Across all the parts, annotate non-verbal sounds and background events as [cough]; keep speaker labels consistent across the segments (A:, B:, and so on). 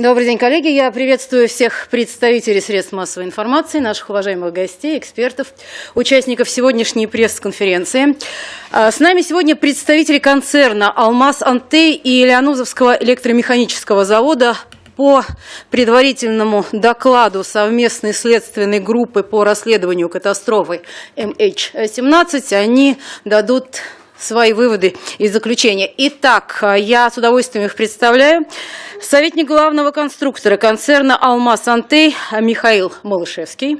A: Добрый день, коллеги. Я приветствую всех представителей средств массовой информации, наших уважаемых гостей, экспертов, участников сегодняшней пресс-конференции. А, с нами сегодня представители концерна «Алмаз Антей» и Леонузовского электромеханического завода по предварительному докладу совместной следственной группы по расследованию катастрофы MH17 они дадут свои выводы и заключения. Итак, я с удовольствием их представляю. Советник главного конструктора концерна «Алмаз Антей» Михаил Малышевский.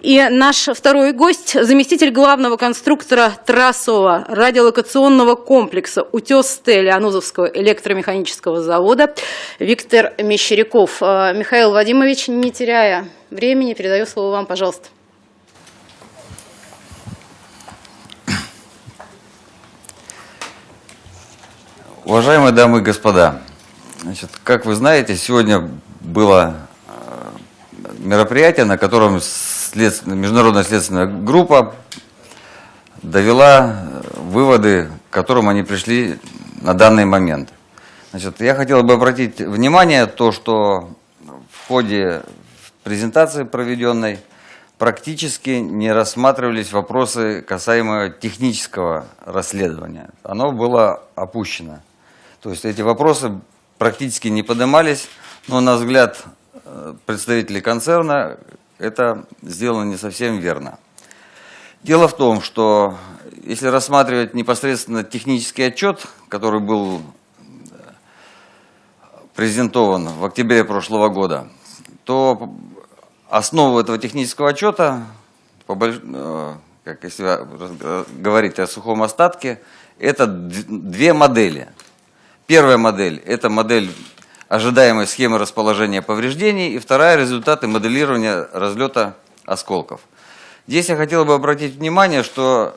A: И наш второй гость, заместитель главного конструктора трассового радиолокационного комплекса «Утес-Т» Леонузовского электромеханического завода Виктор Мещеряков. Михаил Вадимович, не теряя времени, передаю слово вам, пожалуйста.
B: Уважаемые дамы и господа, значит, как вы знаете, сегодня было э, мероприятие, на котором следственно, международная следственная группа довела э, выводы, к которым они пришли на данный момент. Значит, я хотел бы обратить внимание то, что в ходе презентации проведенной практически не рассматривались вопросы, касаемые технического расследования. Оно было опущено. То есть эти вопросы практически не поднимались, но на взгляд э, представителей концерна это сделано не совсем верно. Дело в том, что если рассматривать непосредственно технический отчет, который был э, презентован в октябре прошлого года, то основу этого технического отчета, э, как если говорить о сухом остатке, это две модели – Первая модель – это модель ожидаемой схемы расположения повреждений, и вторая – результаты моделирования разлета осколков. Здесь я хотел бы обратить внимание, что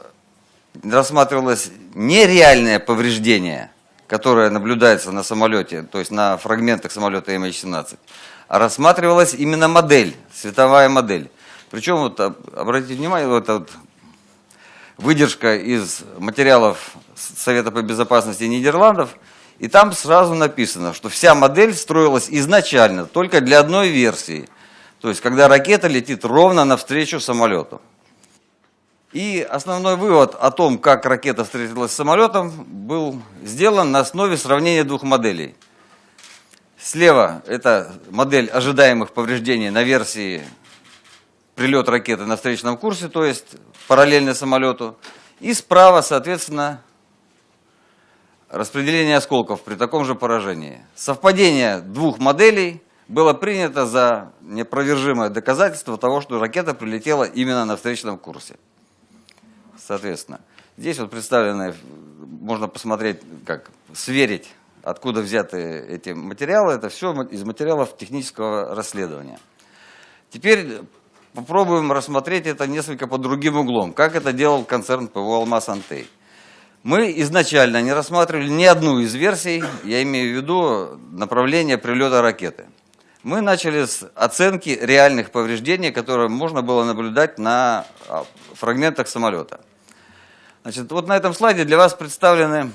B: рассматривалось не реальное повреждение, которое наблюдается на самолете, то есть на фрагментах самолета MH17, а рассматривалась именно модель, световая модель. Причем, вот, обратите внимание, вот вот выдержка из материалов Совета по безопасности Нидерландов – и там сразу написано, что вся модель строилась изначально только для одной версии. То есть, когда ракета летит ровно навстречу самолету. И основной вывод о том, как ракета встретилась с самолетом, был сделан на основе сравнения двух моделей. Слева это модель ожидаемых повреждений на версии прилет ракеты на встречном курсе, то есть параллельно самолету. И справа, соответственно, распределение осколков при таком же поражении. Совпадение двух моделей было принято за непровержимое доказательство того, что ракета прилетела именно на встречном курсе. Соответственно, здесь вот представлены, можно посмотреть, как сверить, откуда взяты эти материалы. Это все из материалов технического расследования. Теперь попробуем рассмотреть это несколько под другим углом. Как это делал концерн ПВО «Алмаз Антей». Мы изначально не рассматривали ни одну из версий, я имею в виду направление прилета ракеты. Мы начали с оценки реальных повреждений, которые можно было наблюдать на а, фрагментах самолета. Значит, вот на этом слайде для вас представлены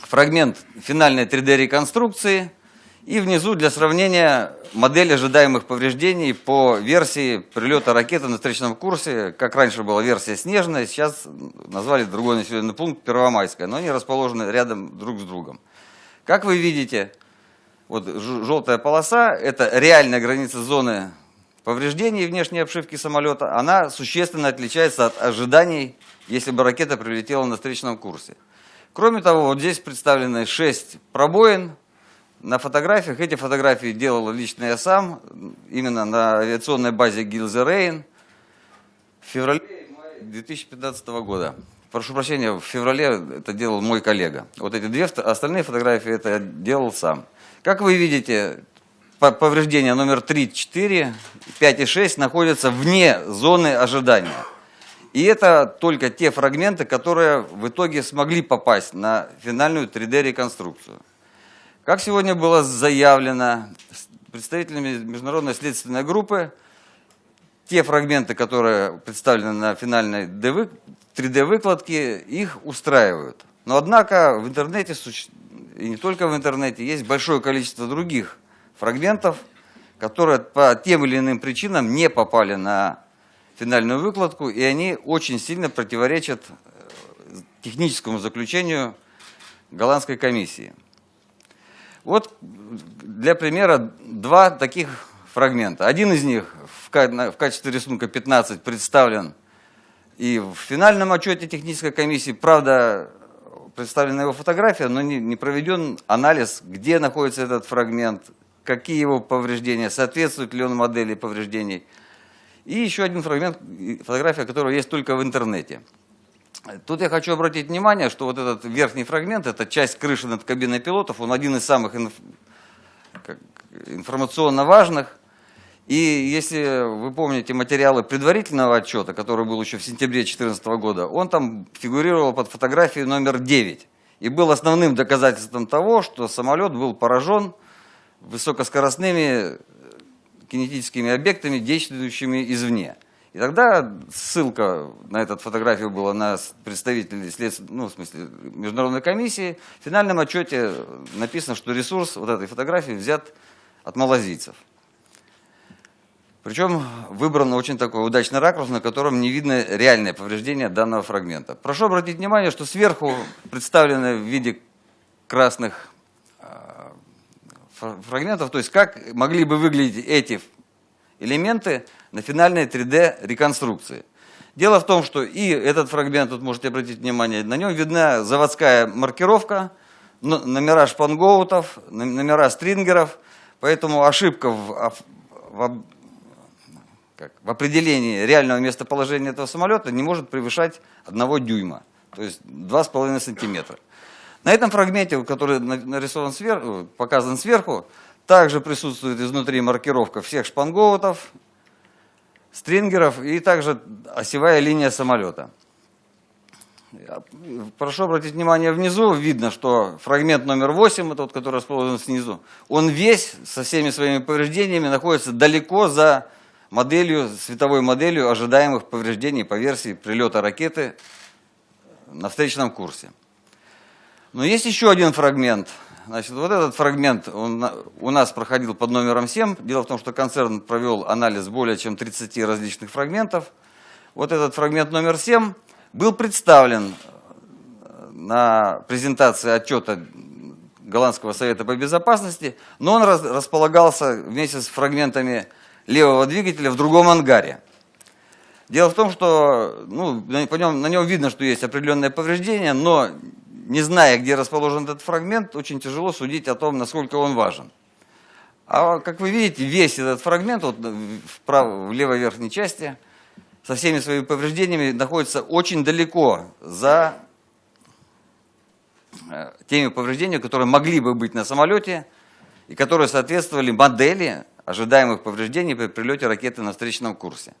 B: фрагмент финальной 3D-реконструкции – и внизу для сравнения модель ожидаемых повреждений по версии прилета ракеты на встречном курсе. Как раньше была версия снежная, сейчас назвали другой населенный пункт Первомайская, но они расположены рядом друг с другом. Как вы видите, вот желтая полоса – это реальная граница зоны повреждений внешней обшивки самолета. Она существенно отличается от ожиданий, если бы ракета прилетела на встречном курсе. Кроме того, вот здесь представлены 6 пробоин, на фотографиях, эти фотографии делал лично я сам, именно на авиационной базе Гилзе Рейн в феврале 2015 года. Прошу прощения, в феврале это делал мой коллега. Вот эти две остальные фотографии это я делал сам. Как вы видите, повреждения номер 3, 4, 5 и 6 находятся вне зоны ожидания. И это только те фрагменты, которые в итоге смогли попасть на финальную 3D-реконструкцию. Как сегодня было заявлено представителями международной следственной группы, те фрагменты, которые представлены на финальной 3D-выкладке, их устраивают. Но однако в интернете, и не только в интернете, есть большое количество других фрагментов, которые по тем или иным причинам не попали на финальную выкладку, и они очень сильно противоречат э, техническому заключению голландской комиссии. Вот для примера два таких фрагмента. Один из них в качестве рисунка 15 представлен и в финальном отчете технической комиссии, правда, представлена его фотография, но не, проведен анализ, где находится этот фрагмент, какие его повреждения, соответствует ли он модели повреждений. И еще один фрагмент, фотография которого есть только в интернете. Тут я хочу обратить внимание, что вот этот верхний фрагмент, это часть крыши над кабиной пилотов, он один из самых инф... информационно важных. И если вы помните материалы предварительного отчета, который был еще в сентябре 2014 года, он там фигурировал под фотографией номер 9. И был основным доказательством того, что самолет был поражен высокоскоростными кинетическими объектами, действующими извне. И тогда ссылка на эту фотографию была на представителей след... ну, в смысле, международной комиссии. В финальном отчете написано, что ресурс вот этой фотографии взят от малазийцев. Причем выбран очень такой удачный ракурс, на котором не видно реальное повреждение данного фрагмента. Прошу обратить внимание, что сверху представлены в виде красных а, фрагментов, то есть как могли бы выглядеть эти элементы на финальной 3D реконструкции. Дело в том, что и этот фрагмент, тут можете обратить внимание, на нем видна заводская маркировка, номера шпангоутов, номера стрингеров, поэтому ошибка в, в, как, в определении реального местоположения этого самолета не может превышать 1 дюйма, то есть 2,5 сантиметра. На этом фрагменте, который нарисован сверху, показан сверху, также присутствует изнутри маркировка всех шпангоутов, стрингеров и также осевая линия самолета. Прошу обратить внимание, внизу видно, что фрагмент номер 8, это вот, который расположен снизу, он весь со всеми своими повреждениями находится далеко за моделью, световой моделью ожидаемых повреждений по версии прилета ракеты на встречном курсе. Но есть еще один фрагмент – Значит, вот этот фрагмент он у нас проходил под номером 7. Дело в том, что концерн провел анализ более чем 30 различных фрагментов. Вот этот фрагмент номер 7 был представлен э, на презентации отчета Голландского совета по безопасности, но он располагался вместе с фрагментами левого двигателя в другом ангаре. Дело в том, что ну, по нем, на нем видно, что есть определенное повреждение, но не зная, где расположен этот фрагмент, очень тяжело судить о том, насколько он важен. А как вы видите, весь этот фрагмент вот в, прав... в левой верхней части со всеми своими повреждениями находится очень далеко за э, теми повреждениями, которые могли бы быть на самолете и которые соответствовали модели ожидаемых повреждений при прилете ракеты на встречном курсе.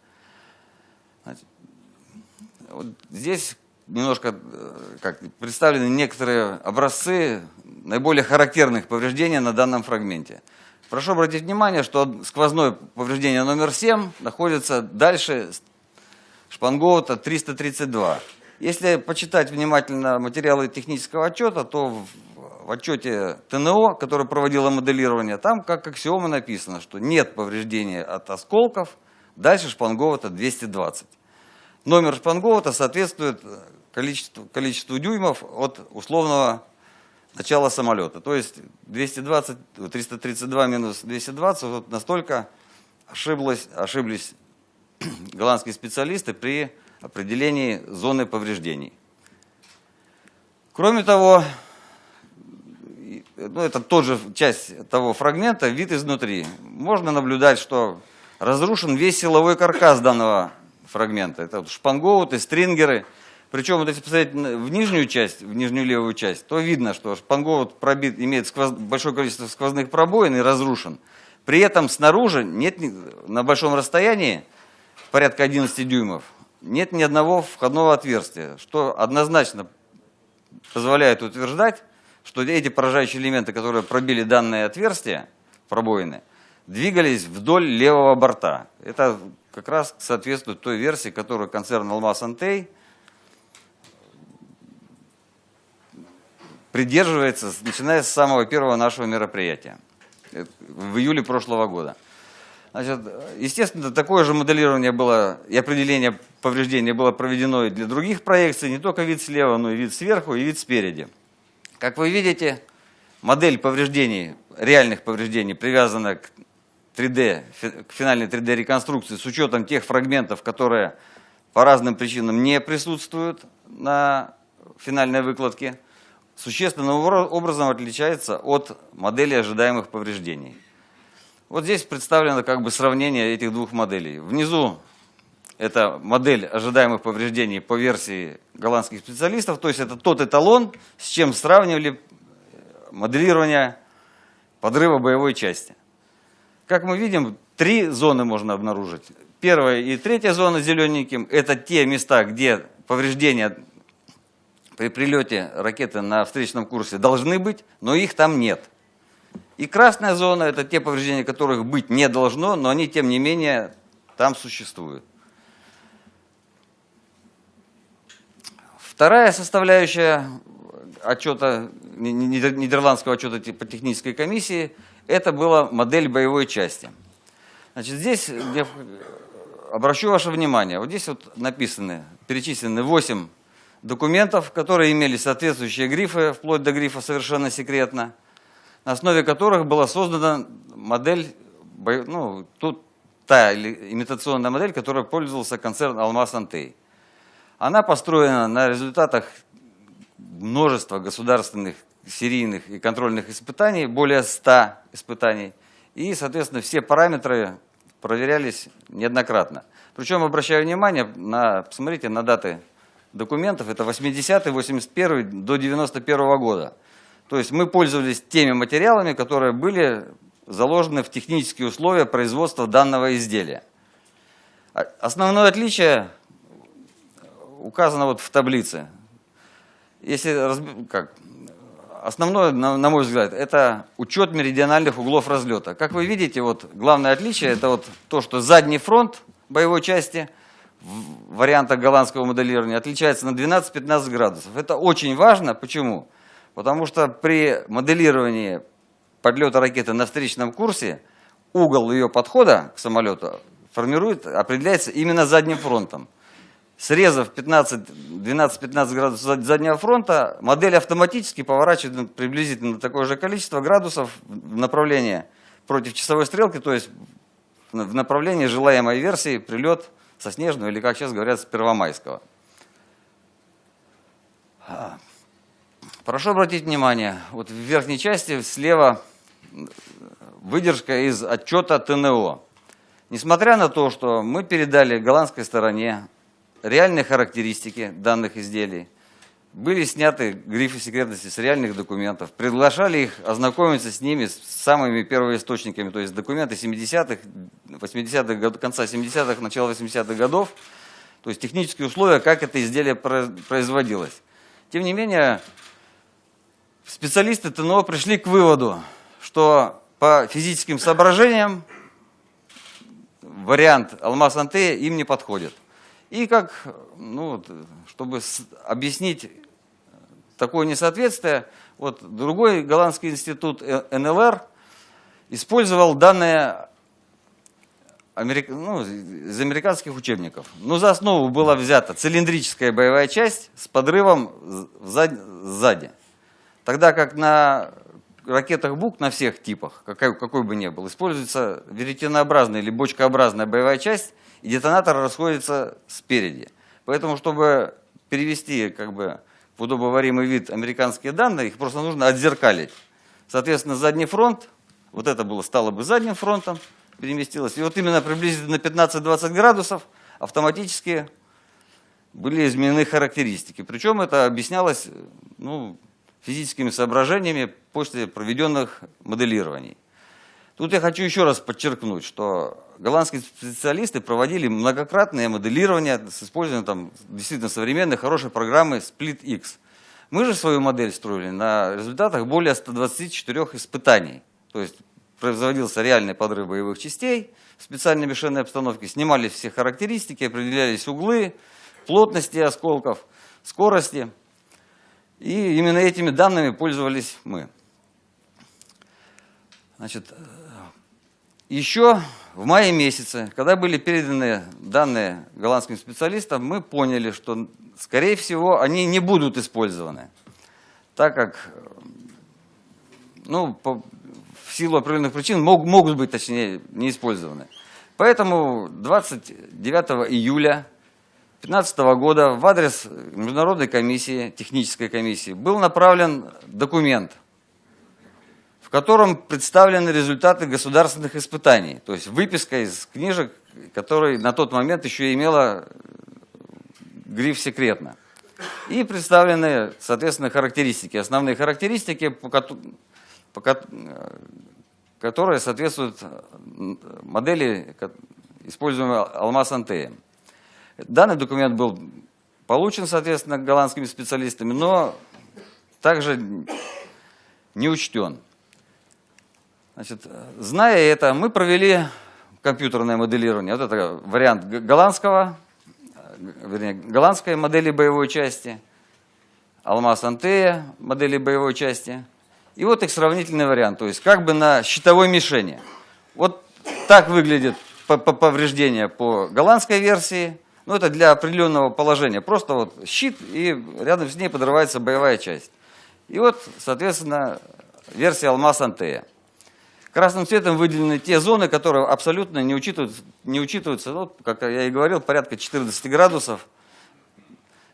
B: Вот здесь немножко э, как, представлены некоторые образцы наиболее характерных повреждений на данном фрагменте. Прошу обратить внимание, что сквозное повреждение номер 7 находится дальше шпангоута 332. Если почитать внимательно материалы технического отчета, то в, отчете ТНО, который проводило моделирование, там как аксиома написано, что нет повреждения от осколков дальше шпангоута 220. Номер шпангоута соответствует количеству, количеству дюймов от условного начала самолета. То есть 220, 332 минус 220, вот настолько ошиблось, ошиблись [clears throat] голландские специалисты при определении зоны повреждений. Кроме того, ну, это тоже часть того фрагмента, вид изнутри. Можно наблюдать, что разрушен весь силовой каркас данного фрагмента. Это вот шпангоуты, стрингеры. Причем, вот если посмотреть в нижнюю часть, в нижнюю левую часть, то видно, что шпангоут пробит, имеет сквоз, большое количество сквозных пробоин и разрушен. При этом снаружи нет на большом расстоянии, порядка 11 дюймов, нет ни одного входного отверстия, что однозначно позволяет утверждать, что эти поражающие элементы, которые пробили данное отверстие, пробоины, двигались вдоль левого борта. Это как раз соответствует той версии, которую концерн «Алмаз Антей» придерживается, начиная с самого первого нашего мероприятия. э, в июле прошлого года. Значит, естественно, такое же моделирование было и определение повреждения было проведено и для других проекций, не только вид слева, но и вид сверху, и вид спереди. Как вы видите, модель повреждений, реальных повреждений привязана к 3D, к финальной 3D реконструкции с учетом тех фрагментов, которые по разным причинам не присутствуют на финальной выкладке, существенным образом отличается от модели ожидаемых повреждений. Вот здесь представлено как бы сравнение этих двух моделей. Внизу это модель ожидаемых повреждений по версии голландских специалистов, то есть это тот эталон, с чем сравнивали моделирование подрыва боевой части. Как мы видим, три зоны можно обнаружить. Первая и третья зона зелененьким – это те места, где повреждения при прилете ракеты на встречном курсе должны быть, но их там нет. И красная зона – это те повреждения, которых быть не должно, но они, тем не менее, там существуют. Вторая составляющая отчета, нидерландского отчета по технической комиссии – это была модель боевой части. Значит, здесь я обращу ваше внимание, вот здесь вот написаны, перечислены 8 документов, которые имели соответствующие грифы, вплоть до грифа «совершенно секретно», на основе которых была создана модель, ну, тут та имитационная модель, которой пользовался концерн «Алмаз Антей». Она построена на результатах множества государственных серийных и контрольных испытаний, более 100 испытаний, и, соответственно, все параметры проверялись неоднократно. Причем, обращаю внимание, на, посмотрите на даты документов, это 80 81 до 91 -го года. То есть мы пользовались теми материалами, которые были заложены в технические условия производства данного изделия. А, основное отличие указано вот в таблице. Если, как, основное, на, на мой взгляд, это учет меридиональных углов разлета. Как вы видите, вот главное отличие это вот то, что задний фронт боевой части в вариантах голландского моделирования отличается на 12-15 градусов. Это очень важно. Почему? Потому что при моделировании подлета ракеты на встречном курсе угол ее подхода к самолету формирует, определяется именно задним фронтом. Срезав 12-15 градусов заднего фронта, модель автоматически поворачивает приблизительно такое же количество градусов в направлении против часовой стрелки, то есть в направлении желаемой версии прилет со снежного или, как сейчас говорят, с первомайского. Прошу обратить внимание, вот в верхней части слева выдержка из отчета ТНО. Несмотря на то, что мы передали голландской стороне реальные характеристики данных изделий, были сняты грифы секретности с реальных документов, приглашали их ознакомиться с ними, с самыми первоисточниками, то есть документы 70-х, 80-х, конца 70-х, начала 80-х годов, то есть технические условия, как это изделие производилось. Тем не менее, специалисты ТНО пришли к выводу, что по физическим соображениям вариант алмаз-антея им не подходит. И как, ну, чтобы объяснить такое несоответствие, вот другой голландский институт э, НЛР использовал данные америк... ну, из американских учебников. Но за основу была взята цилиндрическая боевая часть с подрывом сзади. Тогда как на ракетах БУК на всех типах, какой, какой бы ни был, используется веретенообразная или бочкообразная боевая часть, и детонатор расходится спереди. Поэтому, чтобы перевести как бы, в удобоваримый вид американские данные, их просто нужно отзеркалить. Соответственно, задний фронт, вот это было, стало бы задним фронтом, переместилось. И вот именно приблизительно 15-20 градусов автоматически были изменены характеристики. Причем это объяснялось ну, физическими соображениями после проведенных моделирований. Тут я хочу еще раз подчеркнуть, что голландские специалисты проводили многократное моделирование с использованием там, действительно современной хорошей программы SplitX. Мы же свою модель строили на результатах более 124 испытаний. То есть производился реальный подрыв боевых частей в специальной мишенной обстановке, снимались все характеристики, определялись углы, плотности осколков, скорости. И именно этими данными пользовались мы. Значит, еще в мае месяце, когда были переданы данные голландским специалистам, мы поняли, что, скорее всего, они не будут использованы, так как ну, по, в силу определенных причин мог, могут быть, точнее, не использованы. Поэтому 29 июля 2015 года в адрес Международной комиссии, технической комиссии, был направлен документ, в котором представлены результаты государственных испытаний, то есть выписка из книжек, которая на тот момент еще имела гриф «секретно». И представлены, соответственно, характеристики, основные характеристики, по, которые соответствуют модели, используемой Алмаз Антея. Данный документ был получен, соответственно, голландскими специалистами, но также не учтен. Значит, зная это, мы провели компьютерное моделирование. Вот это вариант голландского, вернее, голландской модели боевой части, Алмаз Антея модели боевой части. И вот их сравнительный вариант, то есть как бы на щитовой мишени. Вот так выглядит повреждение по голландской версии, ну, это для определенного положения. Просто вот щит, и рядом с ней подрывается боевая часть. И вот, соответственно, версия Алмаз Антея. Красным цветом выделены те зоны, которые абсолютно не учитываются, не учитываются ну, как я и говорил, порядка 14 градусов,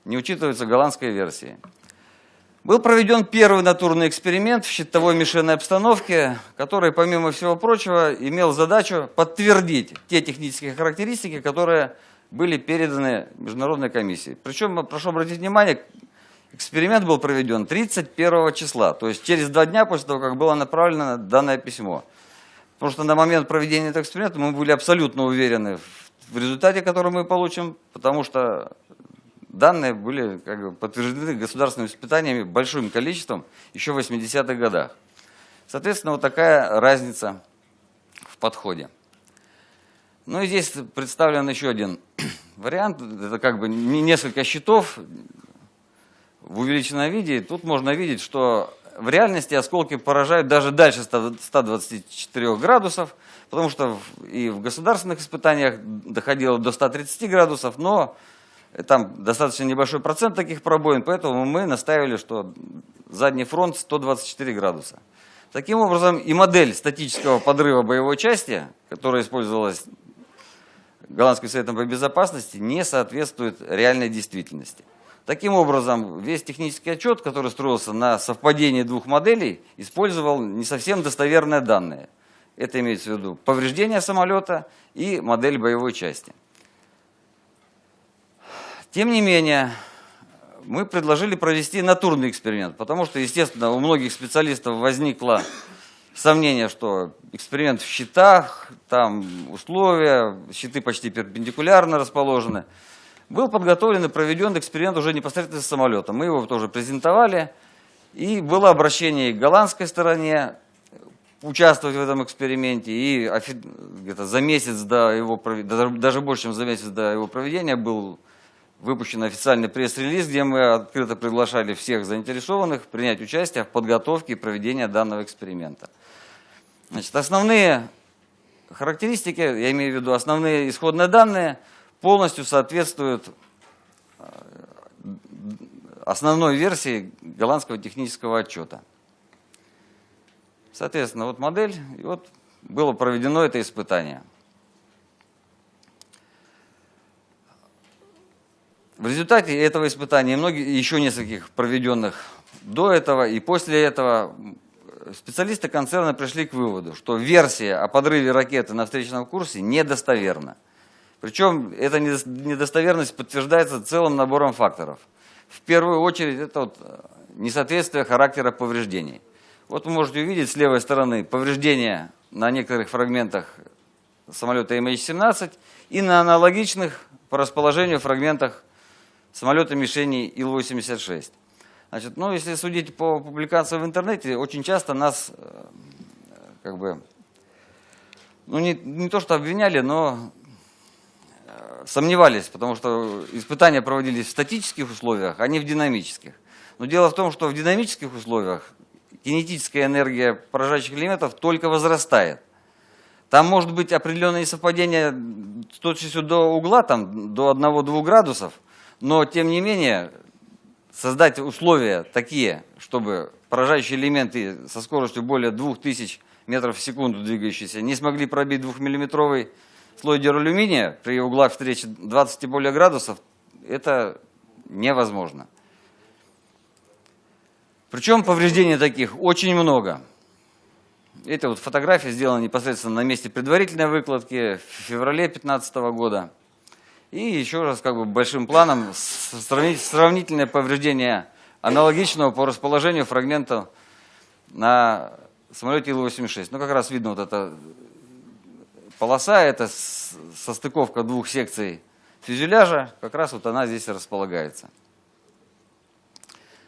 B: не учитываются голландской версии. Был проведен первый натурный эксперимент в щитовой мишенной обстановке, который, помимо всего прочего, имел задачу подтвердить те технические характеристики, которые были переданы Международной комиссии. Причем, прошу обратить внимание, эксперимент был проведен 31 числа, то есть через два дня после того, как было направлено данное письмо. Потому что на момент проведения этого эксперимента мы были абсолютно уверены в результате, который мы получим, потому что данные были как бы, подтверждены государственными испытаниями большим количеством еще в 80-х годах. Соответственно, вот такая разница в подходе. Ну и здесь представлен еще один [clears throat] вариант. Это как бы несколько счетов в увеличенном виде. Тут можно видеть, что в реальности осколки поражают даже дальше 124 градусов, потому что и в государственных испытаниях доходило до 130 градусов, но там достаточно небольшой процент таких пробоин, поэтому мы наставили, что задний фронт 124 градуса. Таким образом, и модель статического подрыва боевой части, которая использовалась Голландским советом по безопасности не соответствует реальной действительности. Таким образом, весь технический отчет, который строился на совпадении двух моделей, использовал не совсем достоверные данные. Это имеется в виду повреждение самолета и модель боевой части. Тем не менее, мы предложили провести натурный эксперимент, потому что, естественно, у многих специалистов возникло сомнение, что эксперимент в щитах, там условия, щиты почти перпендикулярно расположены. Был подготовлен и проведен эксперимент уже непосредственно с самолетом. Мы его тоже презентовали. И было обращение к голландской стороне участвовать в этом эксперименте. И где-то за месяц до его, даже больше, чем за месяц до его проведения был выпущен официальный пресс-релиз, где мы открыто приглашали всех заинтересованных принять участие в подготовке и проведении данного эксперимента. Значит, основные характеристики, я имею в виду основные исходные данные, полностью соответствуют э, основной версии голландского технического отчета. Соответственно, вот модель, и вот было проведено это испытание. В результате этого испытания и многие, еще нескольких проведенных до этого и после этого специалисты концерна пришли к выводу, что версия о подрыве ракеты на встречном курсе недостоверна. Причем эта недостоверность подтверждается целым набором факторов. В первую очередь это вот э, несоответствие характера повреждений. Вот вы можете увидеть с левой стороны повреждения на некоторых фрагментах самолета MH17 и на аналогичных по расположению фрагментах самолета мишени Ил-86. Значит, ну, если судить по публикациям в интернете, очень часто нас э, как бы, ну, не, не то что обвиняли, но сомневались, потому что испытания проводились в статических условиях, а не в динамических. Но дело в том, что в динамических условиях кинетическая энергия поражающих элементов только возрастает. Там может быть определенные совпадения с точностью до угла, там, до 1-2 градусов, но тем не менее создать условия такие, чтобы поражающие элементы со скоростью более 2000 метров в секунду двигающиеся не смогли пробить 2-миллиметровый слой дюралюминия при углах встречи 20 и более градусов, это невозможно. Причем повреждений таких очень много. Это вот фотография сделана непосредственно на месте предварительной выкладки в феврале 2015 года. И еще раз как бы большим планом сравнительное повреждение аналогичного по расположению фрагмента на самолете Ил-86. Ну как раз видно вот эта полоса, это состыковка двух секций фюзеляжа, как раз вот она здесь располагается.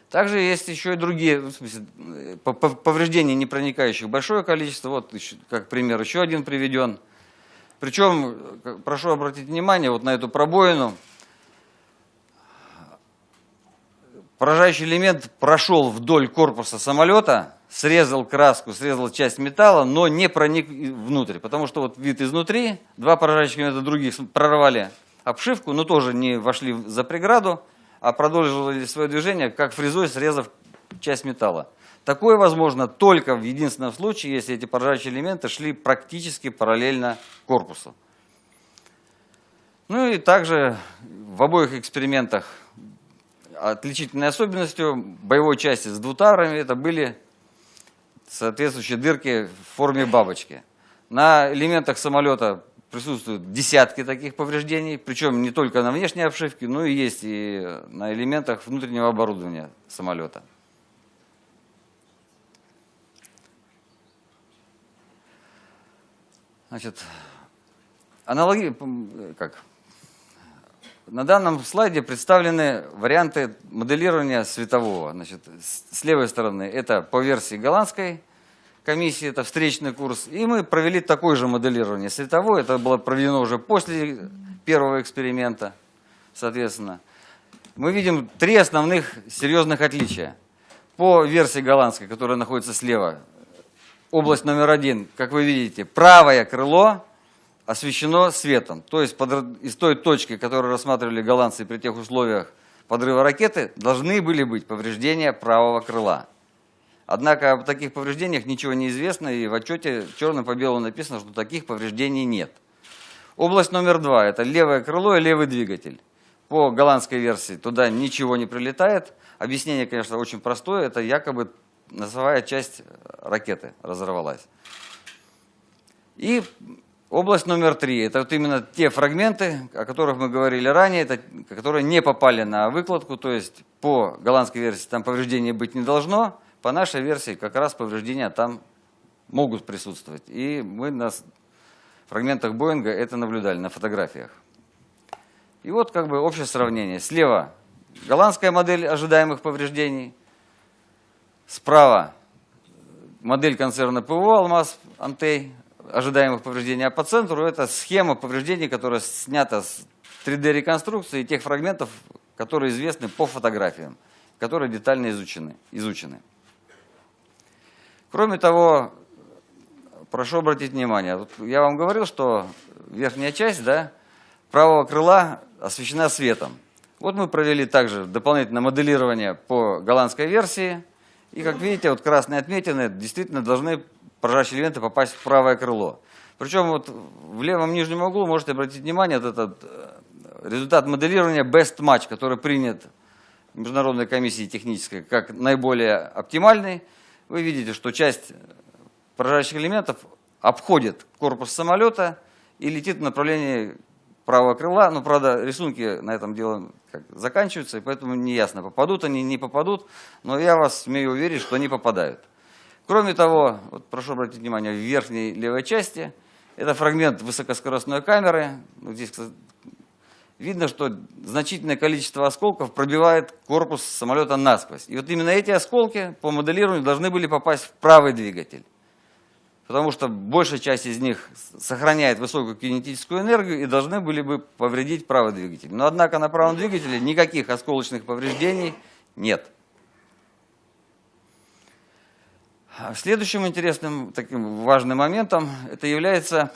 B: Также есть еще и другие в смысле, повреждения, не проникающих большое количество. Вот, как пример, еще один приведен. Причем, прошу обратить внимание вот на эту пробоину. Поражающий элемент прошел вдоль корпуса самолета, срезал краску, срезал часть металла, но не проник внутрь. Потому что вот вид изнутри, два поражающих элемента других прорвали обшивку, но тоже не вошли за преграду а продолжили свое движение, как фрезой, срезав часть металла. Такое возможно только в единственном случае, если эти поражающие элементы шли практически параллельно корпусу. Ну и также в обоих экспериментах отличительной особенностью боевой части с двутарами это были соответствующие дырки в форме бабочки. На элементах самолета присутствуют десятки таких повреждений, причем не только на внешней обшивке, но и есть и на элементах внутреннего оборудования самолета. Значит, аналоги, как? На данном слайде представлены варианты моделирования светового. Значит, с левой стороны это по версии голландской комиссии, это встречный курс. И мы провели такое же моделирование световое. Это было проведено уже после первого эксперимента, соответственно. Мы видим три основных серьезных отличия. По версии голландской, которая находится слева, область номер один, как вы видите, правое крыло освещено светом. То есть под, из той точки, которую рассматривали голландцы при тех условиях подрыва ракеты, должны были быть повреждения правого крыла. Однако об таких повреждениях ничего не известно, и в отчете черным по белому написано, что таких повреждений нет. Область номер два – это левое крыло и левый двигатель. По голландской версии туда ничего не прилетает. Объяснение, конечно, очень простое. Это якобы носовая часть ракеты разорвалась. И область номер три – это вот именно те фрагменты, о которых мы говорили ранее, это, которые не попали на выкладку. То есть по голландской версии там повреждений быть не должно, по нашей версии как раз повреждения там могут присутствовать. И мы на фрагментах Боинга это наблюдали на фотографиях. И вот как бы общее сравнение. Слева голландская модель ожидаемых повреждений. Справа модель концерна ПВО «Алмаз Антей» ожидаемых повреждений. А по центру это схема повреждений, которая снята с 3D-реконструкции тех фрагментов, которые известны по фотографиям, которые детально изучены. изучены. Кроме того, прошу обратить внимание, вот я вам говорил, что верхняя часть да, правого крыла освещена светом. Вот мы провели также дополнительное моделирование по голландской версии. И как видите, вот красные отметины действительно должны поражающие элементы попасть в правое крыло. Причем вот в левом нижнем углу можете обратить внимание, вот этот э, результат моделирования Best Match, который принят Международной комиссией технической как наиболее оптимальный вы видите, что часть поражающих элементов обходит корпус самолета и летит в направлении правого крыла. Но, правда, рисунки на этом деле как, заканчиваются, и поэтому не ясно, попадут они, не попадут. Но я вас смею уверить, что они попадают. Кроме того, вот прошу обратить внимание, в верхней левой части это фрагмент высокоскоростной камеры. Вот здесь видно, что значительное количество осколков пробивает корпус самолета насквозь. И вот именно эти осколки по моделированию должны были попасть в правый двигатель. Потому что большая часть из них сохраняет высокую кинетическую энергию и должны были бы повредить правый двигатель. Но однако на правом двигателе никаких осколочных повреждений нет. А Следующим интересным таким важным моментом это является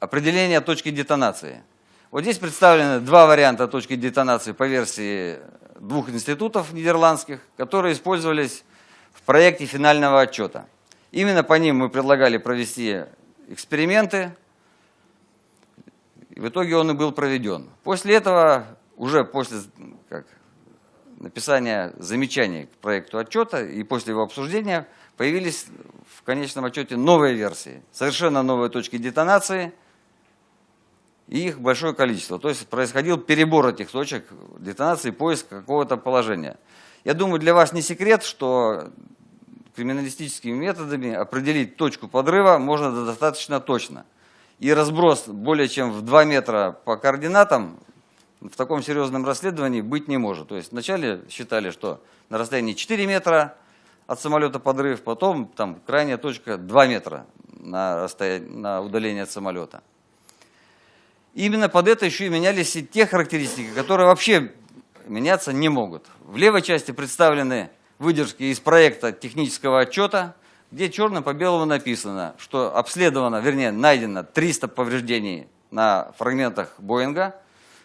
B: определение точки детонации. Вот здесь представлены два варианта точки детонации по версии двух институтов нидерландских, которые использовались в проекте финального отчета. Именно по ним мы предлагали провести эксперименты, и в итоге он и был проведен. После этого, уже после как, написания замечаний к проекту отчета и после его обсуждения, появились в конечном отчете новые версии, совершенно новые точки детонации, и их большое количество. То есть происходил перебор этих точек детонации, поиск какого-то положения. Я думаю, для вас не секрет, что криминалистическими методами определить точку подрыва можно достаточно точно. И разброс более чем в 2 метра по координатам в таком серьезном расследовании быть не может. То есть вначале считали, что на расстоянии 4 метра от самолета подрыв, потом там крайняя точка 2 метра на, расстояние, на удаление от самолета. Именно под это еще и менялись и те характеристики, которые вообще меняться не могут. В левой части представлены выдержки из проекта технического отчета, где черным по белому написано, что обследовано, вернее, найдено 300 повреждений на фрагментах Боинга.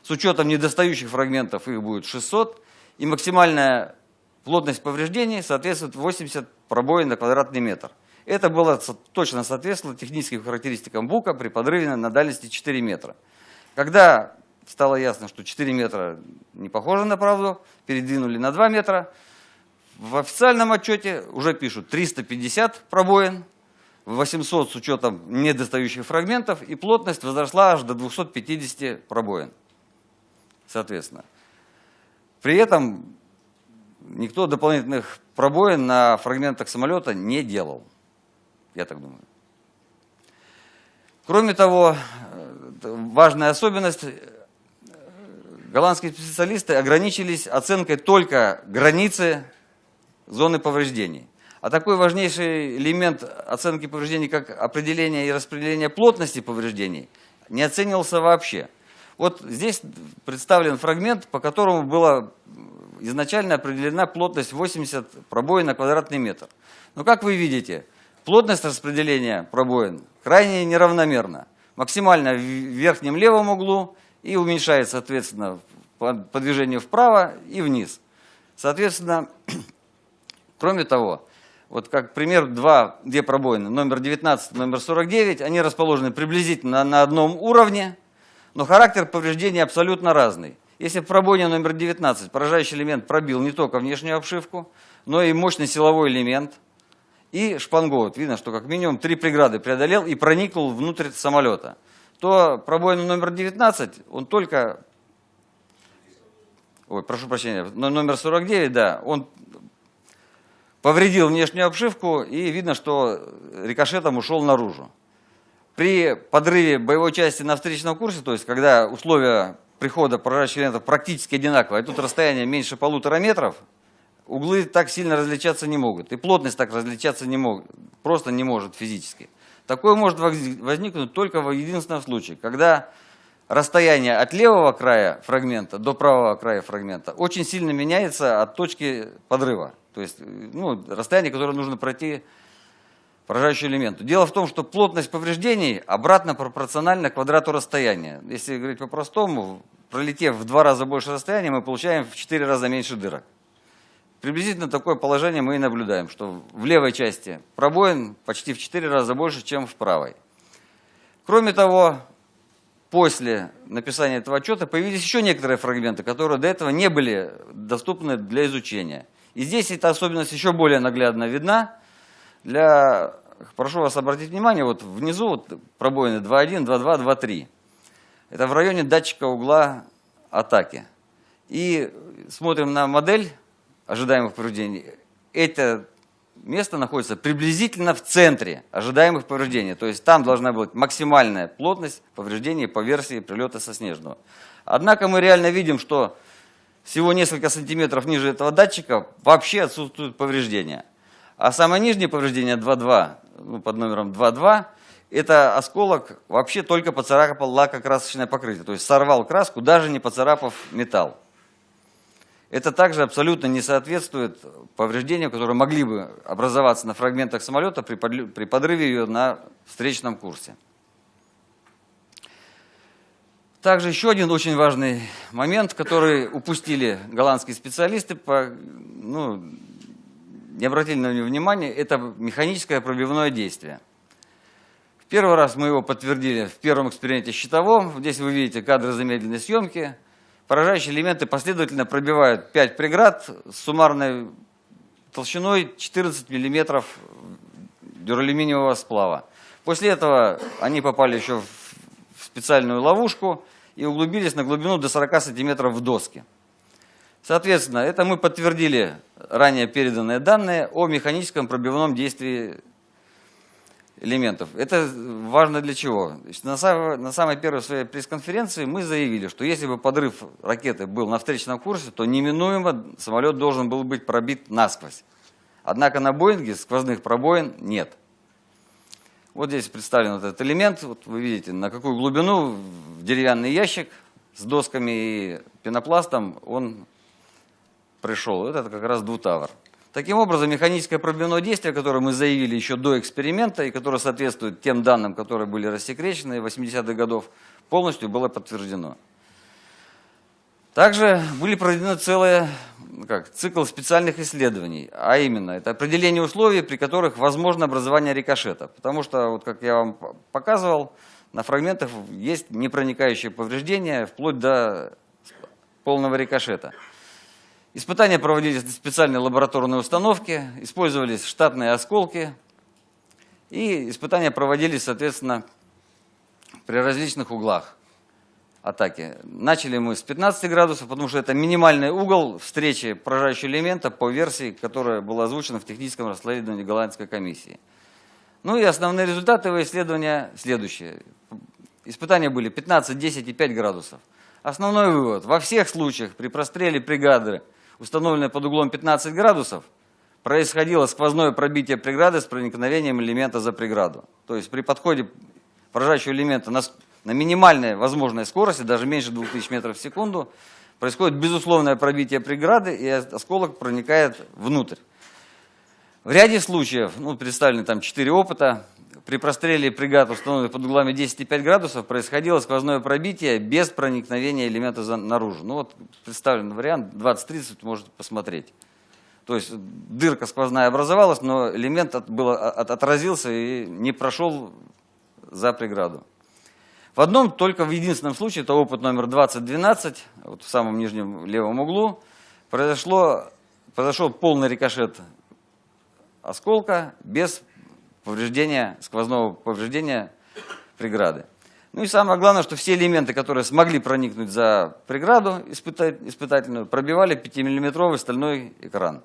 B: С учетом недостающих фрагментов их будет 600. И максимальная плотность повреждений соответствует 80 пробоин на квадратный метр. Это было точно соответствовало техническим характеристикам БУКа при подрыве на дальности 4 метра. Когда стало ясно, что 4 метра не похоже на правду, передвинули на 2 метра, в официальном отчете уже пишут 350 пробоин, 800 с учетом недостающих фрагментов, и плотность возросла аж до 250 пробоин, соответственно. При этом никто дополнительных пробоин на фрагментах самолета не делал, я так думаю. Кроме того, важная особенность, голландские специалисты ограничились оценкой только границы зоны повреждений. А такой важнейший элемент оценки повреждений, как определение и распределение плотности повреждений, не оценивался вообще. Вот здесь представлен фрагмент, по которому была изначально определена плотность 80 пробоин на квадратный метр. Но как вы видите, плотность распределения пробоин крайне неравномерна. Максимально в верхнем левом углу и уменьшается, соответственно, по движению вправо и вниз. Соответственно, [clears throat] Кроме того, вот как пример, два, две пробоины, номер 19, номер 49, они расположены приблизительно на одном уровне, но характер повреждений абсолютно разный. Если в пробоине номер 19 поражающий элемент пробил не только внешнюю обшивку, но и мощный силовой элемент и шпангоут, видно, что как минимум три преграды преодолел и проникнул внутрь самолета, то пробоина номер 19, он только, ой, прошу прощения, номер 49, да, он повредил внешнюю обшивку, и видно, что рикошетом ушел наружу. При подрыве боевой части на встречном курсе, то есть когда условия прихода поражающих элементов практически одинаковые, а тут расстояние меньше полутора метров, углы так сильно различаться не могут, и плотность так различаться не может, просто не может физически. Такое может возникнуть только в единственном случае, когда расстояние от левого края фрагмента до правого края фрагмента очень сильно меняется от точки подрыва. То есть ну, расстояние, которое нужно пройти поражающему элементу. Дело в том, что плотность повреждений обратно пропорциональна квадрату расстояния. Если говорить по-простому, пролетев в два раза больше расстояния, мы получаем в четыре раза меньше дырок. Приблизительно такое положение мы и наблюдаем, что в левой части пробоин почти в четыре раза больше, чем в правой. Кроме того, после написания этого отчета появились еще некоторые фрагменты, которые до этого не были доступны для изучения. И здесь эта особенность еще более наглядно видна. Для, прошу вас обратить внимание, вот внизу вот пробоины 2.1, 2.2, 2.3. Это в районе датчика угла атаки. И смотрим на модель ожидаемых повреждений. Это место находится приблизительно в центре ожидаемых повреждений. То есть там должна быть максимальная плотность повреждений по версии прилета со снежного. Однако мы реально видим, что всего несколько сантиметров ниже этого датчика вообще отсутствуют повреждения. А самое нижнее повреждение 2.2, ну, под номером 2.2, это осколок вообще только поцарапал лакокрасочное покрытие. То есть сорвал краску, даже не поцарапав металл. Это также абсолютно не соответствует повреждениям, которые могли бы образоваться на фрагментах самолета при подрыве ее на встречном курсе. Также еще один очень важный момент, который упустили голландские специалисты, по, ну, не обратили на него внимания, это механическое пробивное действие. В первый раз мы его подтвердили в первом эксперименте щитовом. Здесь вы видите кадры замедленной съемки. Поражающие элементы последовательно пробивают 5 преград с суммарной толщиной 14 мм дюралюминиевого сплава. После этого они попали еще в специальную ловушку и углубились на глубину до 40 сантиметров в доске. Соответственно, это мы подтвердили ранее переданные данные о механическом пробивном действии элементов. Это важно для чего? На самой, первой своей пресс-конференции мы заявили, что если бы подрыв ракеты был на встречном курсе, то неминуемо самолет должен был быть пробит насквозь. Однако на Боинге сквозных пробоин нет. Вот здесь представлен этот элемент. Вот вы видите, на какую глубину в деревянный ящик с досками и пенопластом он пришел. Это как раз двутавр. Таким образом, механическое пробивное действие, которое мы заявили еще до эксперимента и которое соответствует тем данным, которые были рассекречены 80-х годов, полностью было подтверждено. Также были проведены целые как, цикл специальных исследований, а именно это определение условий, при которых возможно образование рикошета. Потому что, вот как я вам показывал, на фрагментах есть непроникающие повреждения вплоть до полного рикошета. Испытания проводились на специальной лабораторной установке, использовались штатные осколки, и испытания проводились, соответственно, при различных углах атаки. Начали мы с 15 градусов, потому что это минимальный угол встречи поражающего элемента по версии, которая была озвучена в техническом расследовании голландской комиссии. Ну и основные результаты его исследования следующие. Испытания были 15, 10 и 5 градусов. Основной вывод. Во всех случаях при простреле бригады установленной под углом 15 градусов, происходило сквозное пробитие преграды с проникновением элемента за преграду. То есть при подходе поражающего элемента на, на минимальной возможной скорости, даже меньше 2000 метров в секунду, происходит безусловное пробитие преграды, и осколок проникает внутрь. В ряде случаев, ну, представлены там 4 опыта, при простреле бригад, установленных под углами 10,5 градусов, происходило сквозное пробитие без проникновения элемента за, наружу. Ну вот представлен вариант 20-30, можете посмотреть. То есть дырка сквозная образовалась, но элемент от, было, от, отразился и не прошел за преграду. В одном, только в единственном случае, это опыт номер 2012, вот в самом нижнем левом углу, произошло, произошел полный рикошет осколка без повреждения, сквозного повреждения преграды. Ну и самое главное, что все элементы, которые смогли проникнуть за преграду испытательную, пробивали 5-миллиметровый стальной экран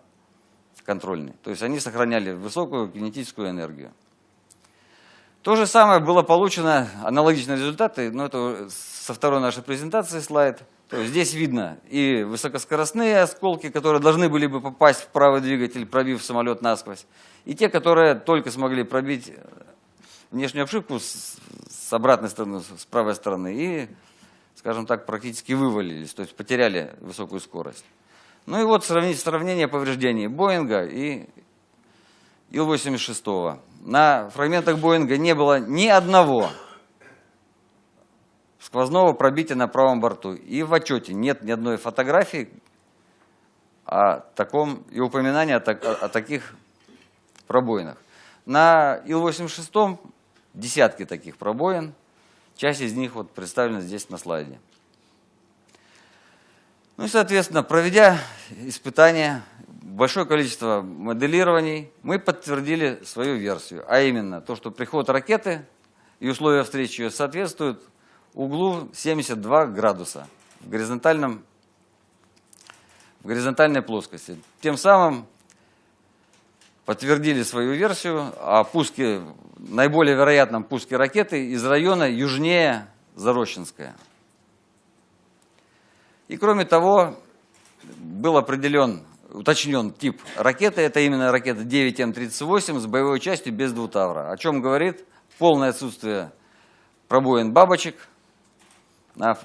B: контрольный. То есть они сохраняли высокую кинетическую энергию. То же самое было получено, аналогичные результаты, но это со второй нашей презентации слайд. То есть здесь видно и высокоскоростные осколки, которые должны были бы попасть в правый двигатель, пробив самолет насквозь, и те, которые только смогли пробить внешнюю обшивку с, с обратной стороны, с правой стороны, и, скажем так, практически вывалились, то есть потеряли высокую скорость. Ну и вот сравнить, сравнение повреждений Боинга и Ил-86. На фрагментах Боинга не было ни одного сквозного пробития на правом борту. И в отчете нет ни одной фотографии о таком и упоминания о, так, о, таких пробоинах. На Ил-86 десятки таких пробоин. Часть из них вот представлена здесь на слайде. Ну и, соответственно, проведя испытания, большое количество моделирований, мы подтвердили свою версию. А именно, то, что приход ракеты и условия встречи ее соответствуют углу 72 градуса в, горизонтальном, в горизонтальной плоскости. Тем самым подтвердили свою версию о пуске, наиболее вероятном пуске ракеты из района южнее Зарощенская. И кроме того, был определен, уточнен тип ракеты. Это именно ракета 9М38 с боевой частью без двутавра. О чем говорит полное отсутствие пробоин бабочек – на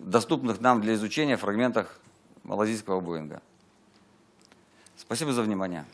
B: доступных нам для изучения фрагментах малазийского Боинга. Спасибо за внимание.